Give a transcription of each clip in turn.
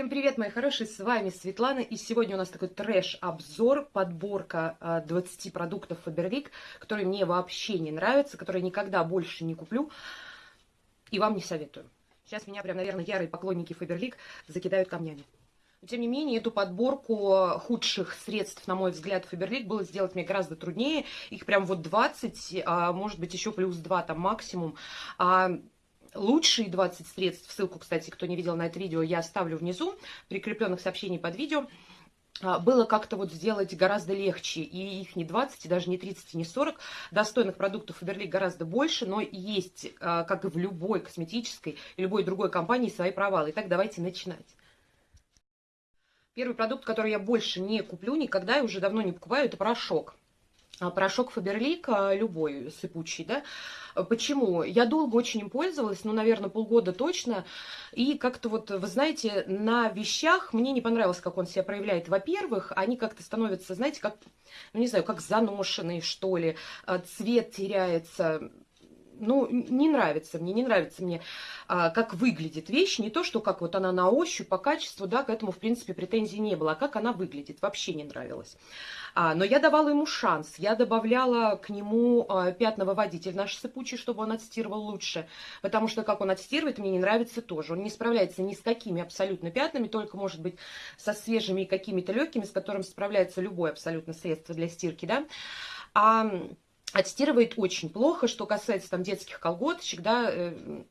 Всем привет, мои хорошие, с вами Светлана, и сегодня у нас такой трэш-обзор, подборка 20 а, продуктов Faberlic, которые мне вообще не нравятся, которые никогда больше не куплю и вам не советую. Сейчас меня прям, наверное, ярые поклонники Faberlic закидают камнями. Но, тем не менее, эту подборку худших средств, на мой взгляд, Faberlic было сделать мне гораздо труднее. Их прям вот 20, а может быть еще плюс 2 там максимум. А лучшие 20 средств, ссылку, кстати, кто не видел на это видео, я оставлю внизу, прикрепленных сообщений под видео, а, было как-то вот сделать гораздо легче, и их не 20, и даже не 30, и не 40. Достойных продуктов Faberlic гораздо больше, но есть, а, как и в любой косметической и любой другой компании, свои провалы. Итак, давайте начинать. Первый продукт, который я больше не куплю никогда и уже давно не покупаю, это порошок. А, порошок Фаберлик, любой сыпучий, да. Почему? Я долго очень им пользовалась, ну, наверное, полгода точно, и как-то вот, вы знаете, на вещах мне не понравилось, как он себя проявляет. Во-первых, они как-то становятся, знаете, как, ну, не знаю, как заношенные, что ли, а, цвет теряется, ну, не нравится мне, не нравится мне, а, как выглядит вещь, не то, что как вот она на ощупь, по качеству, да, к этому, в принципе, претензий не было, а как она выглядит, вообще не нравилось. А, но я давала ему шанс, я добавляла к нему а, пятновыводитель наш сыпучий, чтобы он отстирывал лучше, потому что как он отстирывает, мне не нравится тоже. Он не справляется ни с какими абсолютно пятнами, только, может быть, со свежими какими-то легкими, с которыми справляется любое абсолютно средство для стирки, да. А отстирывает очень плохо, что касается там детских колготочек, да, э,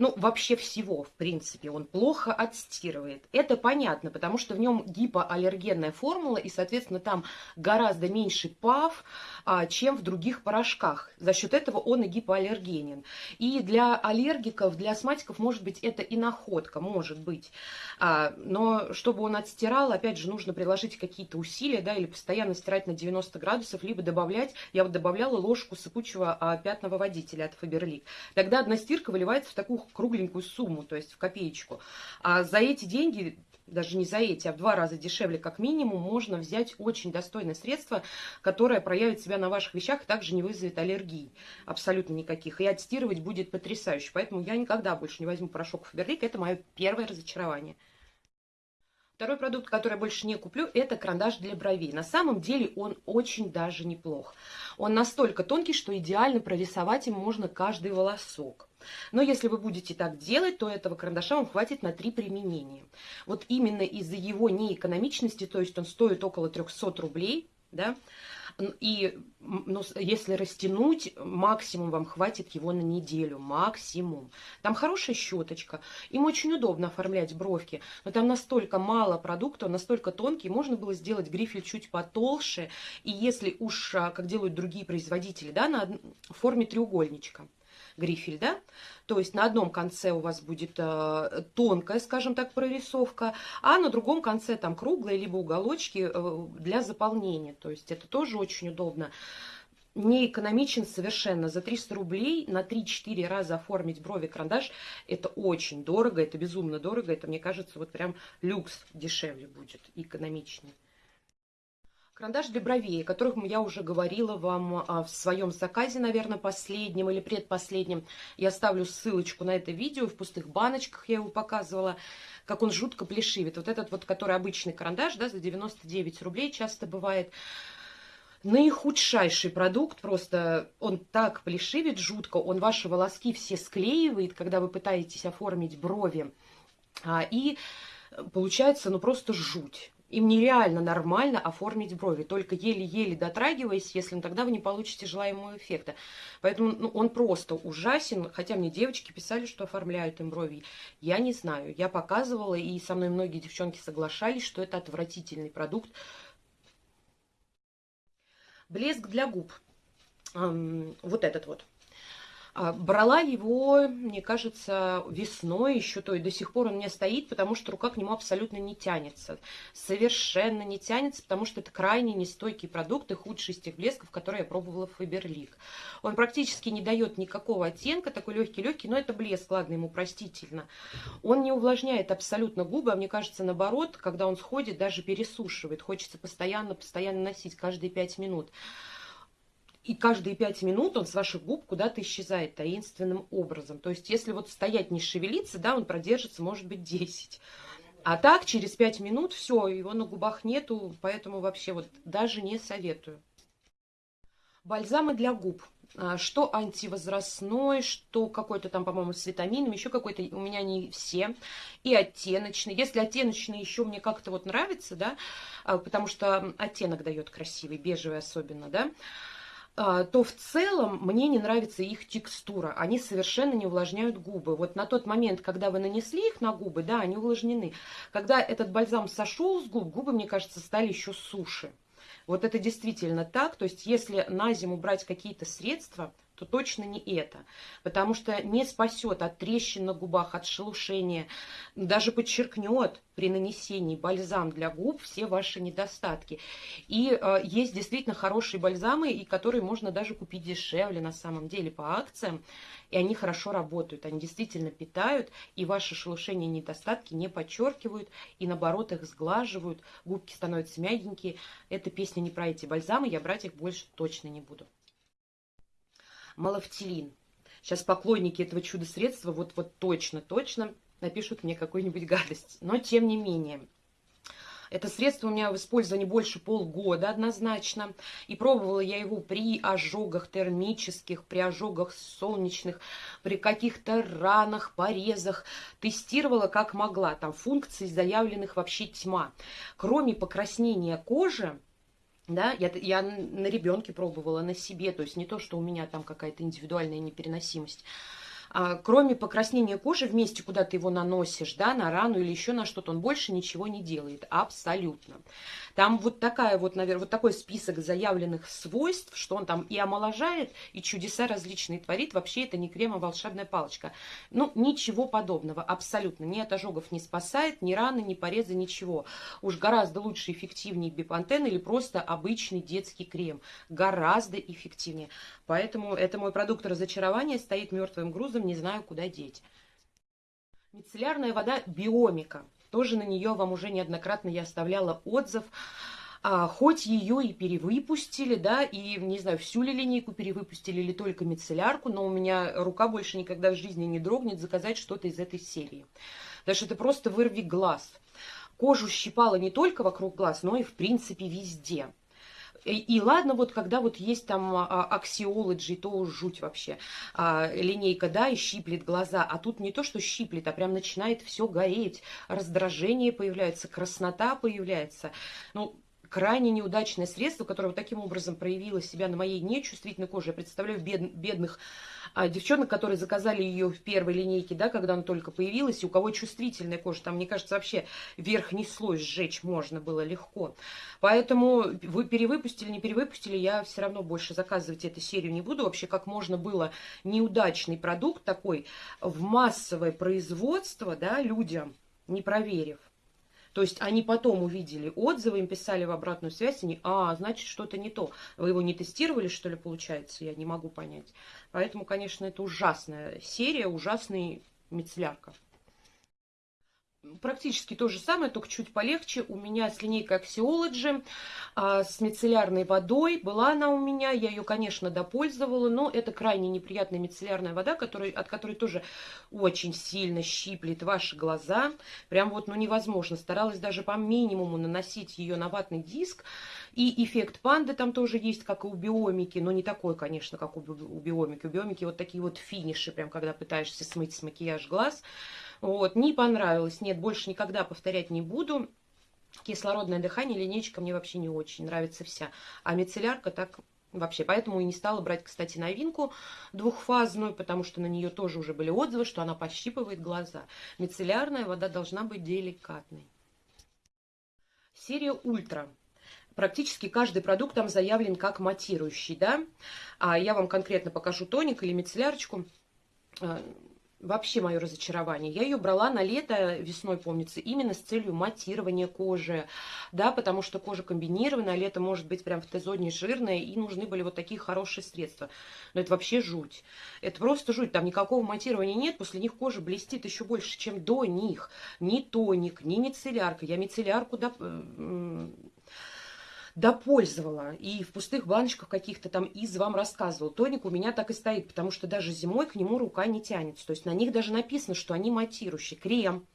ну, вообще всего, в принципе, он плохо отстирывает. Это понятно, потому что в нем гипоаллергенная формула, и, соответственно, там гораздо меньше ПАВ, а, чем в других порошках. За счет этого он и гипоаллергенен. И для аллергиков, для астматиков, может быть, это и находка, может быть. А, но чтобы он отстирал, опять же, нужно приложить какие-то усилия, да, или постоянно стирать на 90 градусов, либо добавлять, я вот добавляла ложку сыпучего а, пятного водителя от Faberlic. Тогда одна стирка выливается в такую кругленькую сумму, то есть в копеечку. А за эти деньги даже не за эти, а в два раза дешевле как минимум, можно взять очень достойное средство, которое проявит себя на ваших вещах, также не вызовет аллергии абсолютно никаких. И отстирывать будет потрясающе. Поэтому я никогда больше не возьму порошок Фаберлик. Это мое первое разочарование. Второй продукт, который я больше не куплю, это карандаш для бровей. На самом деле он очень даже неплох. Он настолько тонкий, что идеально прорисовать им можно каждый волосок. Но если вы будете так делать, то этого карандаша вам хватит на три применения. Вот именно из-за его неэкономичности, то есть он стоит около 300 рублей, да, и ну, если растянуть, максимум вам хватит его на неделю, максимум. Там хорошая щеточка, им очень удобно оформлять бровки, но там настолько мало продукта, настолько тонкий, можно было сделать грифель чуть потолще, и если уж, а, как делают другие производители, да, на форме треугольничка грифель, да, то есть на одном конце у вас будет э, тонкая, скажем так, прорисовка, а на другом конце там круглые, либо уголочки э, для заполнения, то есть это тоже очень удобно. Не экономичен совершенно. За 300 рублей на 3-4 раза оформить брови карандаш, это очень дорого, это безумно дорого, это, мне кажется, вот прям люкс дешевле будет, экономичнее. Карандаш для бровей, о которых я уже говорила вам а, в своем заказе, наверное, последнем или предпоследнем. Я ставлю ссылочку на это видео, в пустых баночках я его показывала, как он жутко плешивит. Вот этот вот, который обычный карандаш, да, за 99 рублей часто бывает. Наихудшайший продукт, просто он так плешивит жутко, он ваши волоски все склеивает, когда вы пытаетесь оформить брови. А, и получается, ну, просто жуть. Им нереально нормально оформить брови, только еле-еле дотрагиваясь, если ну, тогда вы не получите желаемого эффекта. Поэтому ну, он просто ужасен, хотя мне девочки писали, что оформляют им брови. Я не знаю, я показывала, и со мной многие девчонки соглашались, что это отвратительный продукт. Блеск для губ. Вот этот вот. А, брала его, мне кажется, весной еще, то и до сих пор он у меня стоит, потому что рука к нему абсолютно не тянется. Совершенно не тянется, потому что это крайне нестойкий продукт и худший из тех блесков, которые я пробовала в Фаберлик. Он практически не дает никакого оттенка, такой легкий-легкий, но это блеск, ладно, ему простительно. Он не увлажняет абсолютно губы, а мне кажется, наоборот, когда он сходит, даже пересушивает. Хочется постоянно-постоянно носить, каждые пять минут. И каждые пять минут он с ваших губ куда-то исчезает таинственным образом. То есть, если вот стоять не шевелиться, да, он продержится, может быть, 10. А так, через 5 минут, все, его на губах нету, поэтому вообще вот даже не советую. Бальзамы для губ. А, что антивозрастной, что какой-то там, по-моему, с витаминами, еще какой-то, у меня не все, и оттеночный. Если оттеночный еще мне как-то вот нравится, да, а, потому что оттенок дает красивый, бежевый особенно, да, то в целом мне не нравится их текстура. Они совершенно не увлажняют губы. Вот на тот момент, когда вы нанесли их на губы, да, они увлажнены. Когда этот бальзам сошел с губ, губы, мне кажется, стали еще суше. Вот это действительно так. То есть, если на зиму брать какие-то средства, то точно не это. Потому что не спасет от трещин на губах, от шелушения, даже подчеркнет при нанесении бальзам для губ все ваши недостатки. И э, есть действительно хорошие бальзамы, и которые можно даже купить дешевле на самом деле по акциям. И они хорошо работают, они действительно питают, и ваши шелушения и недостатки не подчеркивают, и наоборот их сглаживают, губки становятся мягенькие. Эта песня не про эти бальзамы, я брать их больше точно не буду малофтилин. Сейчас поклонники этого чудо-средства вот, вот точно, точно напишут мне какую-нибудь гадость. Но тем не менее. Это средство у меня в использовании больше полгода однозначно. И пробовала я его при ожогах термических, при ожогах солнечных, при каких-то ранах, порезах. Тестировала как могла. Там функций заявленных вообще тьма. Кроме покраснения кожи, да, я, я на ребенке пробовала, на себе, то есть не то, что у меня там какая-то индивидуальная непереносимость, кроме покраснения кожи в месте, куда ты его наносишь, да, на рану или еще на что-то, он больше ничего не делает, абсолютно. Там вот такая вот, наверное, вот такой список заявленных свойств, что он там и омоложает, и чудеса различные творит. Вообще это не крем, а волшебная палочка. Ну, ничего подобного, абсолютно. Ни от ожогов не спасает, ни раны, ни порезы, ничего. Уж гораздо лучше, эффективнее бипантен или просто обычный детский крем. Гораздо эффективнее. Поэтому это мой продукт разочарования, стоит мертвым грузом, не знаю, куда деть. Мицеллярная вода биомика. Тоже на нее вам уже неоднократно я оставляла отзыв. А, хоть ее и перевыпустили, да, и, не знаю, всю ли линейку перевыпустили или только мицеллярку, но у меня рука больше никогда в жизни не дрогнет заказать что-то из этой серии. Потому что это просто вырви глаз. Кожу щипала не только вокруг глаз, но и, в принципе, везде. И, и ладно, вот когда вот есть там аксиологи, то жуть вообще. А, линейка, да, и щиплет глаза. А тут не то, что щиплет, а прям начинает все гореть. Раздражение появляется, краснота появляется. Ну, крайне неудачное средство, которое вот таким образом проявило себя на моей нечувствительной коже. Я представляю бед, бедных а, девчонок, которые заказали ее в первой линейке, да, когда она только появилась, и у кого чувствительная кожа, там, мне кажется, вообще верхний слой сжечь можно было легко. Поэтому вы перевыпустили, не перевыпустили, я все равно больше заказывать эту серию не буду. Вообще, как можно было неудачный продукт такой в массовое производство, да, людям, не проверив. То есть они потом увидели отзывы, им писали в обратную связь, они, а, значит, что-то не то. Вы его не тестировали, что ли, получается? Я не могу понять. Поэтому, конечно, это ужасная серия, ужасный мицеллярка. Практически то же самое, только чуть полегче. У меня с линейкой Axiology, а, с мицеллярной водой. Была она у меня, я ее, конечно, допользовала, но это крайне неприятная мицеллярная вода, который, от которой тоже очень сильно щиплет ваши глаза. Прям вот, ну, невозможно. Старалась даже по минимуму наносить ее на ватный диск. И эффект панды там тоже есть, как и у биомики, но не такой, конечно, как у, биомики. У биомики вот такие вот финиши, прям когда пытаешься смыть с макияж глаз. Вот, не понравилось. Нет, больше никогда повторять не буду. Кислородное дыхание, линейка мне вообще не очень нравится вся. А мицеллярка так вообще. Поэтому и не стала брать, кстати, новинку двухфазную, потому что на нее тоже уже были отзывы, что она пощипывает глаза. Мицеллярная вода должна быть деликатной. Серия Ультра. Практически каждый продукт там заявлен как матирующий, да. А я вам конкретно покажу тоник или мицеллярочку а, вообще мое разочарование. Я ее брала на лето, весной, помнится, именно с целью матирования кожи, да, потому что кожа комбинированная, а лето может быть прям в Т-зоне жирная, и нужны были вот такие хорошие средства. Но это вообще жуть. Это просто жуть, там никакого матирования нет, после них кожа блестит еще больше, чем до них. Ни тоник, ни мицеллярка. Я мицеллярку, да, допользовала. И в пустых баночках каких-то там из вам рассказывал. Тоник у меня так и стоит, потому что даже зимой к нему рука не тянется. То есть на них даже написано, что они матирующие. Крем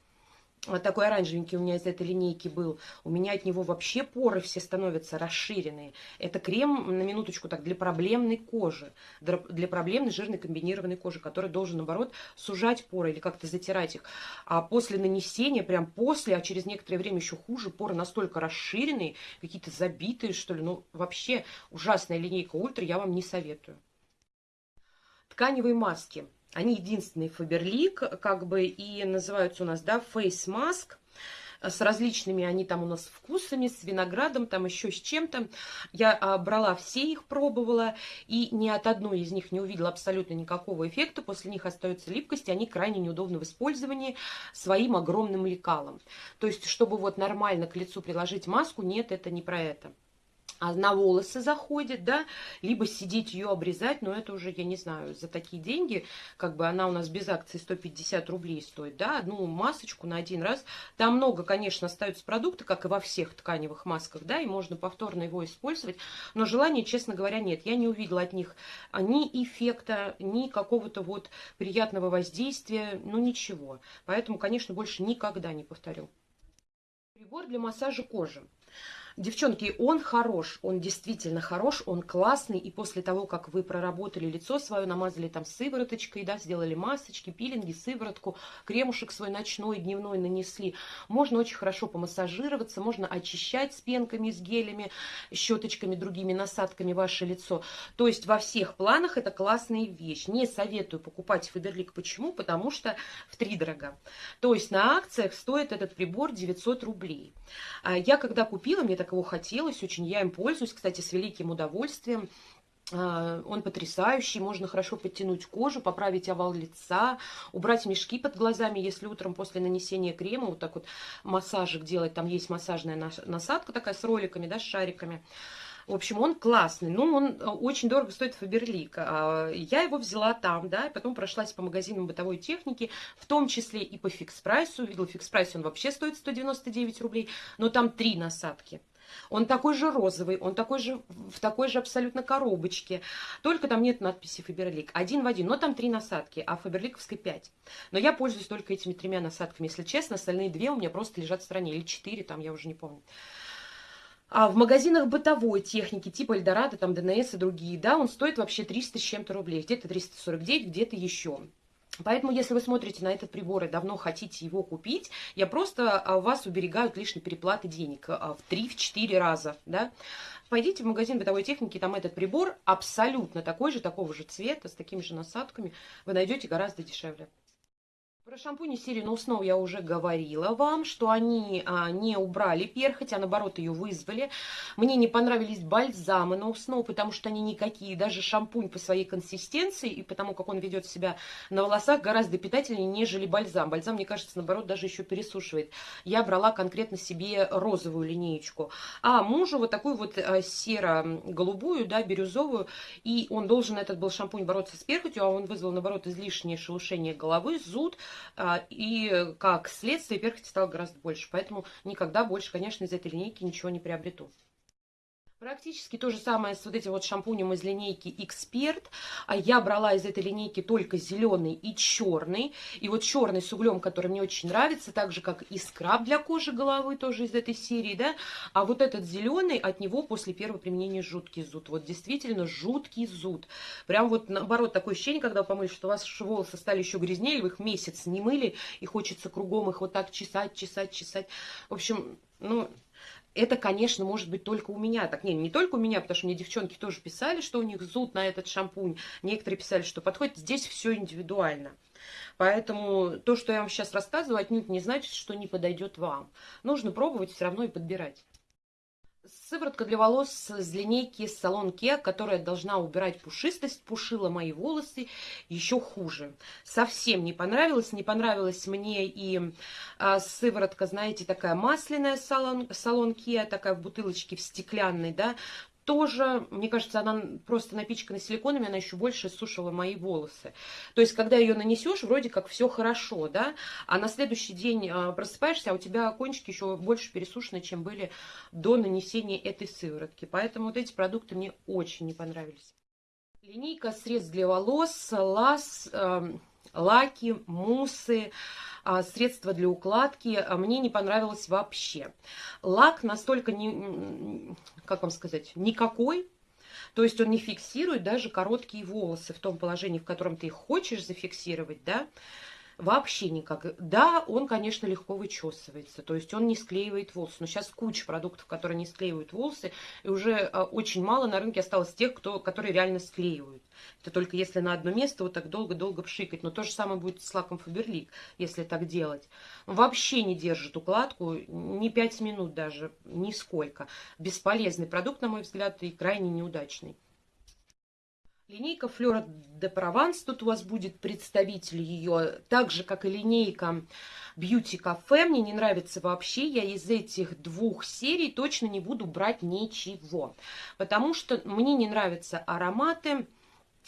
вот такой оранжевенький у меня из этой линейки был, у меня от него вообще поры все становятся расширенные. Это крем, на минуточку так, для проблемной кожи, для проблемной жирной комбинированной кожи, который должен, наоборот, сужать поры или как-то затирать их. А после нанесения, прям после, а через некоторое время еще хуже, поры настолько расширенные, какие-то забитые, что ли, ну, вообще ужасная линейка Ультра, я вам не советую. Тканевые маски. Они единственные Фаберлик, как бы, и называются у нас, да, Face Mask с различными они там у нас вкусами, с виноградом, там еще с чем-то. Я а, брала все их, пробовала, и ни от одной из них не увидела абсолютно никакого эффекта. После них остается липкость, и они крайне неудобны в использовании своим огромным лекалом. То есть, чтобы вот нормально к лицу приложить маску, нет, это не про это а на волосы заходит, да, либо сидеть ее обрезать, но это уже, я не знаю, за такие деньги, как бы она у нас без акции 150 рублей стоит, да, одну масочку на один раз. Там много, конечно, остаются продукты, как и во всех тканевых масках, да, и можно повторно его использовать, но желания, честно говоря, нет. Я не увидела от них ни эффекта, ни какого-то вот приятного воздействия, ну ничего. Поэтому, конечно, больше никогда не повторю. Прибор для массажа кожи. Девчонки, он хорош, он действительно хорош, он классный. И после того, как вы проработали лицо свое, намазали там сывороточкой, да, сделали масочки, пилинги, сыворотку, кремушек свой ночной, дневной нанесли, можно очень хорошо помассажироваться, можно очищать с пенками, с гелями, щеточками, другими насадками ваше лицо. То есть во всех планах это классная вещь. Не советую покупать Фаберлик. Почему? Потому что в три дорога. То есть на акциях стоит этот прибор 900 рублей. А я когда купила, мне так так хотелось очень, я им пользуюсь, кстати, с великим удовольствием. А, он потрясающий, можно хорошо подтянуть кожу, поправить овал лица, убрать мешки под глазами, если утром после нанесения крема вот так вот массажик делать, там есть массажная насадка такая с роликами, да, с шариками. В общем, он классный, но он э, очень дорого стоит Faberlic. Я его взяла там, да, и потом прошлась по магазинам бытовой техники, в том числе и по Fix Price у. Видела Fix Price, он вообще стоит 199 рублей, но там три насадки. Он такой же розовый, он такой же в такой же абсолютно коробочке. Только там нет надписи Faberlic. Один в один. Но там три насадки, а Фаберликовской пять. Но я пользуюсь только этими тремя насадками. Если честно, остальные две у меня просто лежат в стороне. Или четыре, там я уже не помню. А в магазинах бытовой техники, типа Эльдорадо, там ДНС и другие, да, он стоит вообще 300 с чем-то рублей. Где-то 349, где-то еще. Поэтому, если вы смотрите на этот прибор и давно хотите его купить, я просто а, вас уберегаю от лишней переплаты денег а, в 3-4 раза, да. Пойдите в магазин бытовой техники, там этот прибор абсолютно такой же, такого же цвета, с такими же насадками, вы найдете гораздо дешевле. Про шампуни No Snow я уже говорила вам, что они а, не убрали перхоть, а наоборот ее вызвали. Мне не понравились бальзамы No Snow, потому что они никакие, даже шампунь по своей консистенции и потому, как он ведет себя на волосах, гораздо питательнее, нежели бальзам. Бальзам, мне кажется, наоборот, даже еще пересушивает. Я брала конкретно себе розовую линеечку, а мужу вот такую вот а, серо-голубую, да, бирюзовую, и он должен, этот был шампунь, бороться с перхотью, а он вызвал, наоборот, излишнее шелушение головы, зуд, и как следствие перхоти стало гораздо больше. Поэтому никогда больше, конечно, из этой линейки ничего не приобрету. Практически то же самое с вот этим вот шампунем из линейки Эксперт. А я брала из этой линейки только зеленый и черный. И вот черный с углем, который мне очень нравится, так же как и скраб для кожи головы, тоже из этой серии, да. А вот этот зеленый, от него после первого применения жуткий зуд. Вот действительно жуткий зуд. Прям вот наоборот такое ощущение, когда вы помыли, что у вас волосы стали еще грязнее, вы их месяц не мыли, и хочется кругом их вот так чесать, чесать, чесать. В общем, ну, это, конечно, может быть только у меня. Так, не, не только у меня, потому что мне девчонки тоже писали, что у них зуд на этот шампунь. Некоторые писали, что подходит. Здесь все индивидуально. Поэтому то, что я вам сейчас рассказываю, отнюдь не значит, что не подойдет вам. Нужно пробовать все равно и подбирать. Сыворотка для волос с линейки салон Kia, которая должна убирать пушистость, пушила мои волосы еще хуже. Совсем не понравилось. Не понравилась мне и а, сыворотка, знаете, такая масляная салон, салон Kia, такая в бутылочке в стеклянной, да, тоже, мне кажется, она просто напичкана силиконами, она еще больше сушила мои волосы. То есть, когда ее нанесешь, вроде как все хорошо, да, а на следующий день а, просыпаешься, а у тебя кончики еще больше пересушены, чем были до нанесения этой сыворотки. Поэтому вот эти продукты мне очень не понравились. Линейка средств для волос Лас... Э, лаки, муссы, а, средства для укладки. А, мне не понравилось вообще. Лак настолько, не, как вам сказать, никакой, то есть он не фиксирует даже короткие волосы в том положении, в котором ты их хочешь зафиксировать, да, Вообще никак. Да, он, конечно, легко вычесывается, то есть он не склеивает волосы. Но сейчас куча продуктов, которые не склеивают волосы, и уже а, очень мало на рынке осталось тех, кто, которые реально склеивают. Это только если на одно место вот так долго-долго пшикать. Но то же самое будет с лаком Фаберлик, если так делать. вообще не держит укладку, ни 5 минут даже, нисколько. Бесполезный продукт, на мой взгляд, и крайне неудачный. Линейка Флора де Прованс, тут у вас будет представитель ее, так же, как и линейка Beauty Cafe. Мне не нравится вообще, я из этих двух серий точно не буду брать ничего, потому что мне не нравятся ароматы,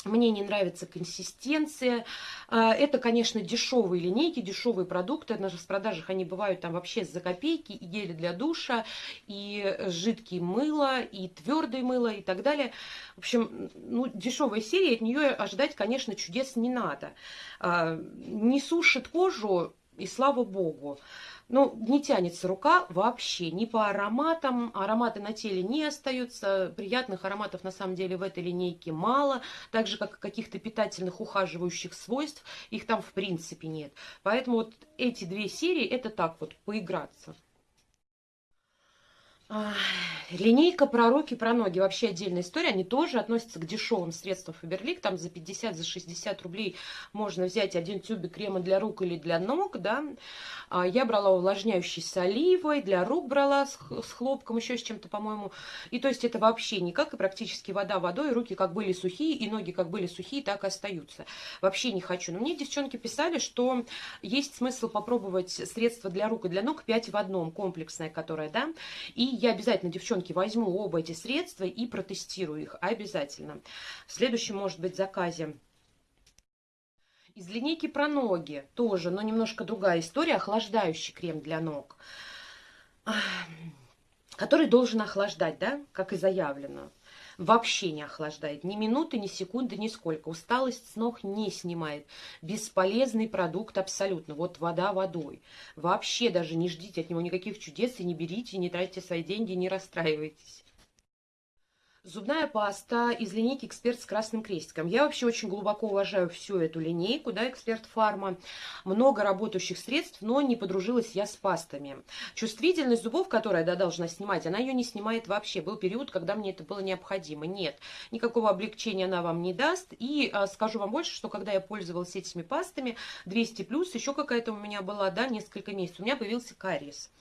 мне не нравится консистенция. А, это, конечно, дешевые линейки, дешевые продукты. На распродажах они бывают там вообще за копейки. И гели для душа, и жидкие мыло, и твердое мыло, и так далее. В общем, ну, дешевая серия, от нее ожидать, конечно, чудес не надо. А, не сушит кожу, и слава богу. Ну, не тянется рука вообще, ни по ароматам. Ароматы на теле не остаются. Приятных ароматов на самом деле в этой линейке мало. Так же, как каких-то питательных ухаживающих свойств. Их там в принципе нет. Поэтому вот эти две серии, это так вот, поиграться. Линейка про руки, про ноги. Вообще отдельная история. Они тоже относятся к дешевым средствам Фаберлик. Там за 50, за 60 рублей можно взять один тюбик крема для рук или для ног. Да. А, я брала увлажняющий с оливой, для рук брала с хлопком, еще с чем-то, по-моему. И то есть это вообще никак. И практически вода водой. Руки как были сухие, и ноги как были сухие, так и остаются. Вообще не хочу. Но мне девчонки писали, что есть смысл попробовать средства для рук и для ног 5 в одном, комплексное, которое, да. И я обязательно, девчонки, возьму оба эти средства и протестирую их обязательно. В следующем, может быть, заказе из линейки про ноги тоже, но немножко другая история. Охлаждающий крем для ног, который должен охлаждать, да, как и заявлено вообще не охлаждает. Ни минуты, ни секунды, ни сколько. Усталость с ног не снимает. Бесполезный продукт абсолютно. Вот вода водой. Вообще даже не ждите от него никаких чудес и не берите, не тратьте свои деньги, не расстраивайтесь. Зубная паста из линейки «Эксперт» с красным крестиком. Я вообще очень глубоко уважаю всю эту линейку, да, «Эксперт Фарма». Много работающих средств, но не подружилась я с пастами. Чувствительность зубов, которая, да, должна снимать, она ее не снимает вообще. Был период, когда мне это было необходимо. Нет, никакого облегчения она вам не даст. И а, скажу вам больше, что когда я пользовалась этими пастами, 200+, еще какая-то у меня была, да, несколько месяцев, у меня появился кариес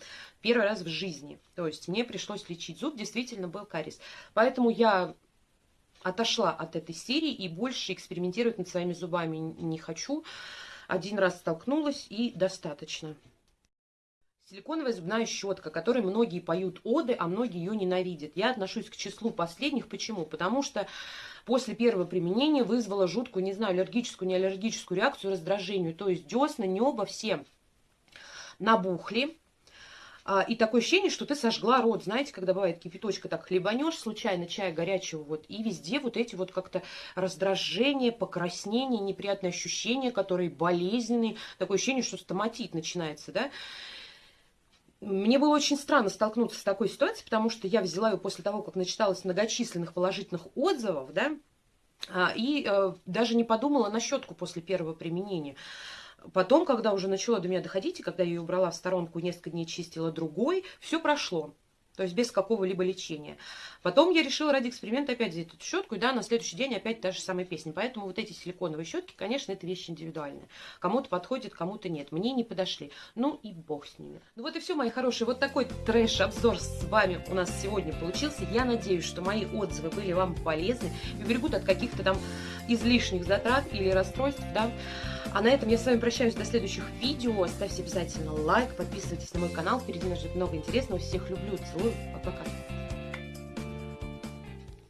первый раз в жизни. То есть мне пришлось лечить зуб, действительно был кариес. Поэтому я отошла от этой серии и больше экспериментировать над своими зубами не хочу. Один раз столкнулась и достаточно. Силиконовая зубная щетка, которой многие поют оды, а многие ее ненавидят. Я отношусь к числу последних. Почему? Потому что после первого применения вызвала жуткую, не знаю, аллергическую, не аллергическую реакцию, раздражению. То есть десна, небо все набухли. А, и такое ощущение, что ты сожгла рот. Знаете, когда бывает кипяточка, так хлебанешь случайно чая горячего, вот, и везде вот эти вот как-то раздражения, покраснения, неприятные ощущения, которые болезненные. Такое ощущение, что стоматит начинается, да. Мне было очень странно столкнуться с такой ситуацией, потому что я взяла ее после того, как начиталась многочисленных положительных отзывов, да, а, и э, даже не подумала на щетку после первого применения. Потом, когда уже начало до меня доходить, и когда я ее убрала в сторонку, несколько дней чистила другой, все прошло. То есть без какого-либо лечения. Потом я решила ради эксперимента опять взять эту щетку, и да, на следующий день опять та же самая песня. Поэтому вот эти силиконовые щетки, конечно, это вещь индивидуальная. Кому-то подходит, кому-то нет. Мне не подошли. Ну и бог с ними. Ну вот и все, мои хорошие. Вот такой трэш-обзор с вами у нас сегодня получился. Я надеюсь, что мои отзывы были вам полезны и уберегут от каких-то там излишних затрат или расстройств, да. А на этом я с вами прощаюсь до следующих видео. Ставьте обязательно лайк, подписывайтесь на мой канал. Впереди нас ждет много интересного. Всех люблю, целую. Пока-пока.